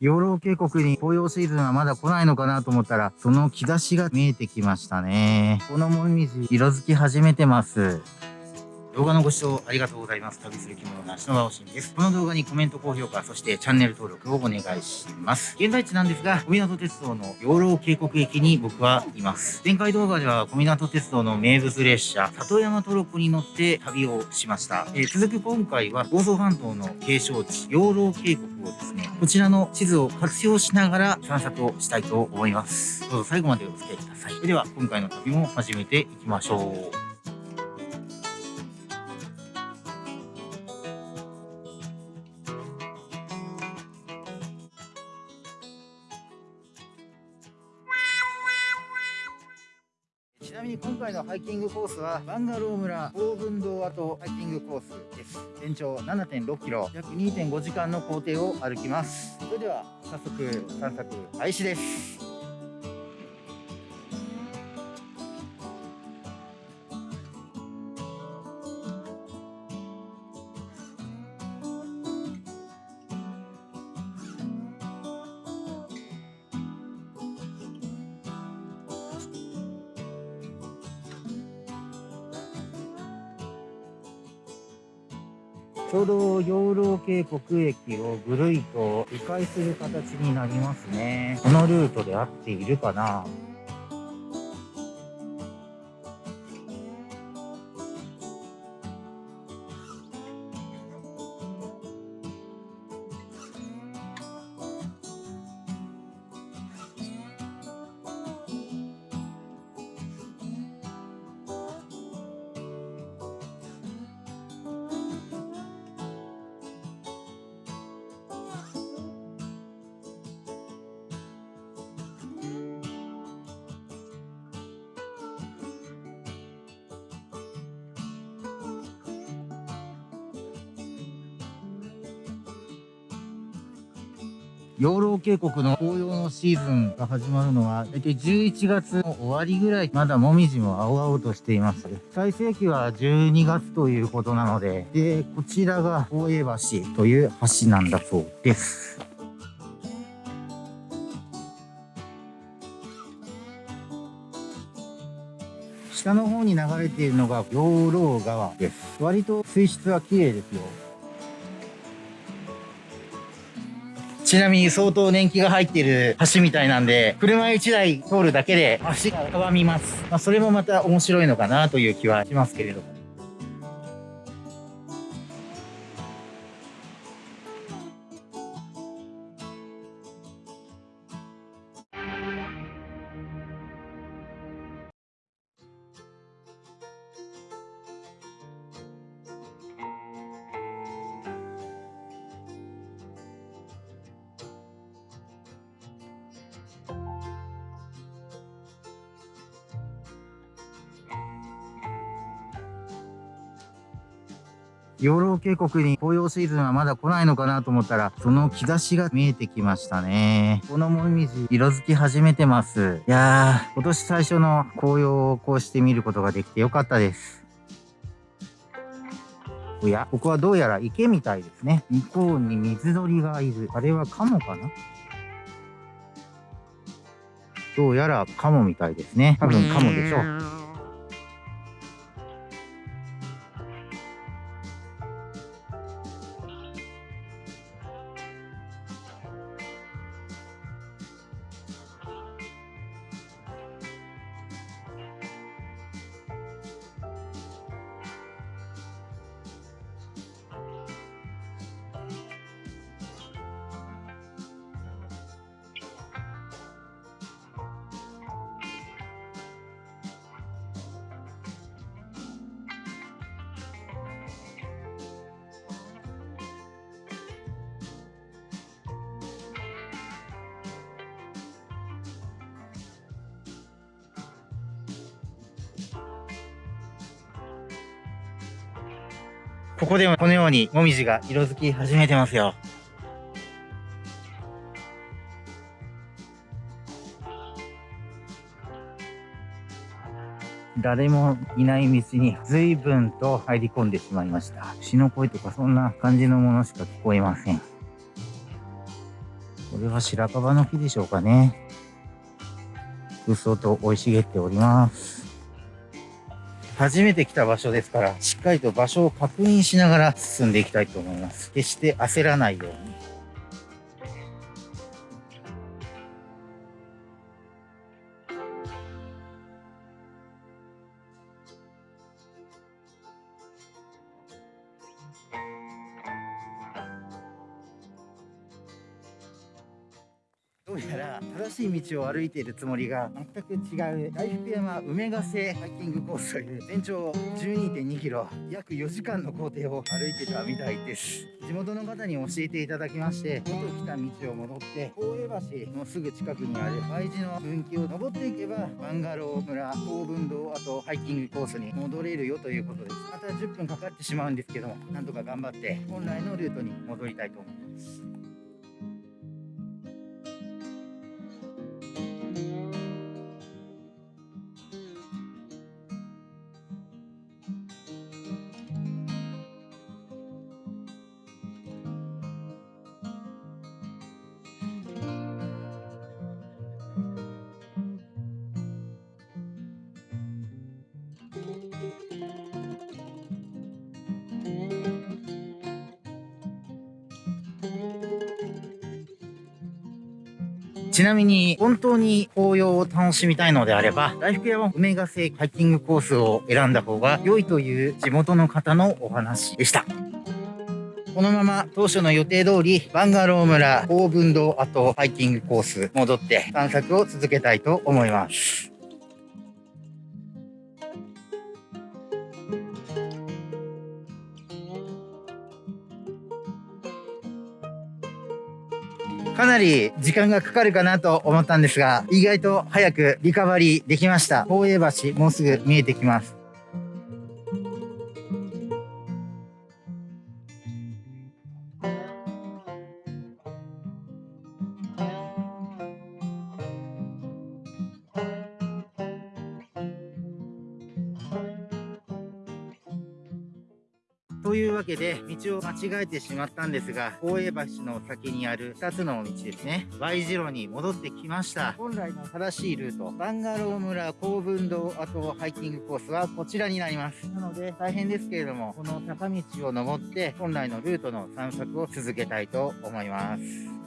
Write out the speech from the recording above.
養老渓谷に紅葉シーズンはまだ来ないのかなと思ったら、その兆しが見えてきましたね。このもみじ、色づき始めてます。動画のご視聴ありがとうございます。旅する着物の足の場しんです。この動画にコメント、高評価、そしてチャンネル登録をお願いします。現在地なんですが、小湊鉄道の養老渓谷駅に僕はいます。前回動画では小湊鉄道の名物列車、里山トロッコに乗って旅をしました。えー、続く今回は房総半島の景勝地、養老渓谷をですね、こちらの地図を活用しながら散策をしたいと思います。どうぞ最後までお付き合いください。それでは今回の旅も始めていきましょう。なみに今回のハイキングコースはバンガロー村高分堂跡ハイキングコースです。全長7.6キロ。約2.5時間の行程を歩きます。それでは早速散策開始です。ちょうど養老渓谷駅をぐるりと迂回する形になりますね。このルートで合っているかな？養老渓谷の紅葉のシーズンが始まるのは、大体11月の終わりぐらい、まだもみじも青々としています。最盛期は12月ということなので、で、こちらが大江橋という橋なんだそうです。下の方に流れているのが養老川です。割と水質は綺麗ですよ。ちなみに相当年季が入っている橋みたいなんで、車1台通るだけで足がかわみます。まあ、それもまた面白いのかなという気はしますけれども。養老渓谷に紅葉シーズンはまだ来ないのかなと思ったら、その兆しが見えてきましたね。このもみじ、色づき始めてます。いやー、今年最初の紅葉をこうして見ることができてよかったです。おや、ここはどうやら池みたいですね。向こうに水鳥がいる。あれはカモかな？どうやらカモみたいですね。多分カモでしょう。ここでもこのようにもみじが色づき始めてますよ。誰もいない道に随分と入り込んでしまいました。牛の声とかそんな感じのものしか聞こえません。これは白樺の木でしょうかね。うっそと生い茂っております。初めて来た場所ですから、しっかりと場所を確認しながら進んでいきたいと思います。決して焦らないように。うやら正しい道を歩いているつもりが全く違う大福山梅ヶ瀬ハイキングコースという全長12.2キロ約4時間の工程を歩いてたみたいです。地元の方に教えていただきまして元来た道を戻って大江橋のすぐ近くにある Y 字の分岐を登っていけばバンガロー村高分堂あとハイキングコースに戻れるよということです。また10分かかってしまうんですけどもなんとか頑張って本来のルートに戻りたいと思います。ちなみに、本当に紅葉を楽しみたいのであれば、大福山梅ヶ瀬ハイキングコースを選んだ方が良いという地元の方のお話でした。このまま当初の予定通り、バンガロー村、高分堂跡ハイキングコース戻って探索を続けたいと思います。かなり時間がかかるかなと思ったんですが、意外と早くリカバリーできました。宝永橋、もうすぐ見えてきます。というわけで、道を間違えてしまったんですが、大江橋の先にある2つの道ですね。Y 字路に戻ってきました。本来の正しいルート、バンガロー村高分堂跡ハイキングコースはこちらになります。なので、大変ですけれども、この坂道を登って、本来のルートの散策を続けたいと思います。